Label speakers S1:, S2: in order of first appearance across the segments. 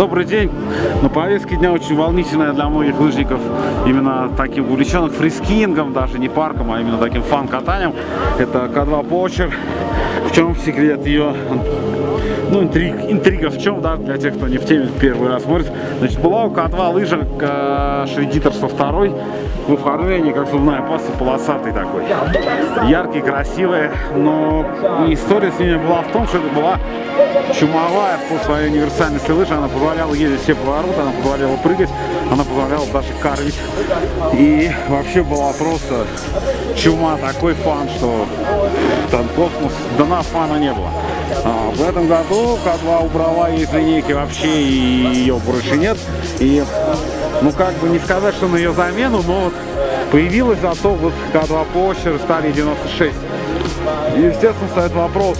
S1: Добрый день. На повестке дня очень волнительная для многих лыжников, именно таким увлеченных freeskiing ом, даже не парком, а именно таким fun-катанием. Это K2 Poacher. В чем секрет ее ну, интриг, интрига в чем, да, для тех, кто не в теме, первый раз смотрит. Значит, была у K2 лыжа э, Shreditor сто второй в оформлении, как зубная паста, полосатый такой. Яркий, красивый, но история с ними была в том, что это была чумовая по своей универсальности лыжа. Она позволяла ездить все повороты, она позволяла прыгать, она позволяла даже карвить. И вообще была просто чума, такой фан, что там космос, фана не было. А, в этом году К2 убрала из линейки вообще, и ее больше нет. И, ну, как бы не сказать, что на ее замену, но вот появилась зато вот К2 Почер стали 96. И, естественно, стоит вопрос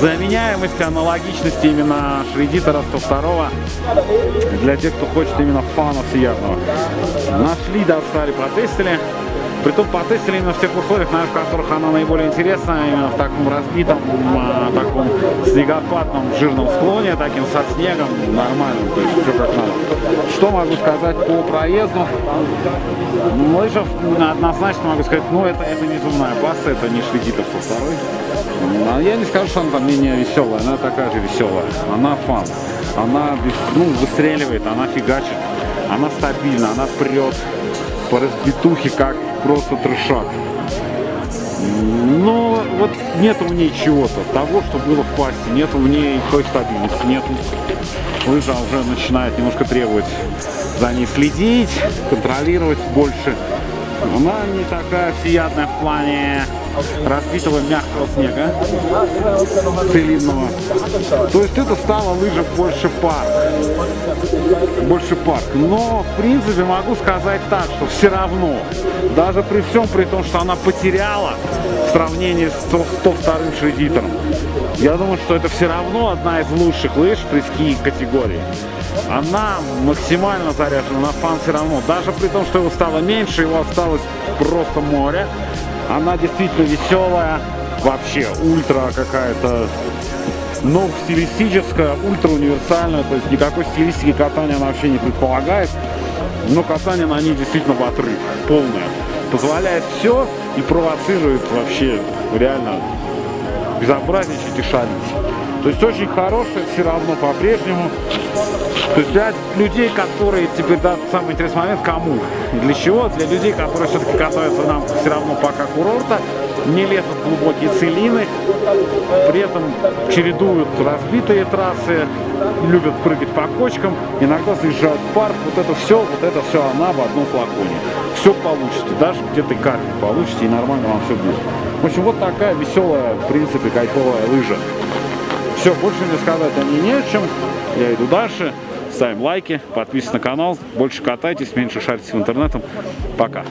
S1: заменяемости, аналогичности именно Шредитора 102 для тех, кто хочет именно фана всеядного. Нашли, достали, протестили. Притом потестили именно в тех условиях, наверное, в которых она наиболее интересна, именно в таком разбитом, а, таком снегопадном жирном склоне, таким со снегом, нормальным, то есть все как надо. Что могу сказать по проезду? Лыжев однозначно могу сказать, ну это, это не зубная паста, это не Шведитов со второй. А я не скажу, что она там менее веселая, она такая же веселая. Она фан, она ну, выстреливает, она фигачит, она стабильна, она прет по разбитухе, как просто трешак. Но вот нет в ней чего-то, того, что было в пасте, нет в ней той стабильности, нет. Лыжа уже начинает немножко требовать за ней следить, контролировать больше. Она не такая всеядная в плане разбитого мягкого снега целинного. То есть это стало лыжа больше парк. Больше парк. Но, в принципе, могу сказать так, что все равно, даже при всем при том, что она потеряла в сравнении с 102-м шредитором, я думаю, что это все равно одна из лучших лыж при ски категории. Она максимально заряжена на фан все равно. Даже при том, что его стало меньше, его осталось просто море. Она действительно веселая, вообще ультра какая-то, но стилистическая, ультра универсальная, то есть никакой стилистики катания она вообще не предполагает. Но катание на ней действительно в отрыв, полное. Позволяет все и провоцирует вообще реально безобразничать и шалить. То есть очень хорошая все равно по-прежнему. То есть для людей, которые теперь, да, самый интересный момент, кому? Для чего? Для людей, которые все-таки катаются нам все равно пока курорта, не лезут в глубокие целины, при этом чередуют разбитые трассы, любят прыгать по кочкам, иногда заезжают в парк, вот это все, вот это все она в одном флаконе. Все получите, даже где-то кармик получите, и нормально вам все будет. В общем, вот такая веселая, в принципе, кайфовая лыжа. Все, больше мне сказать о ней не о чем. Я иду дальше. Ставим лайки, подписывайтесь на канал. Больше катайтесь, меньше шарьтесь в интернетом. Пока.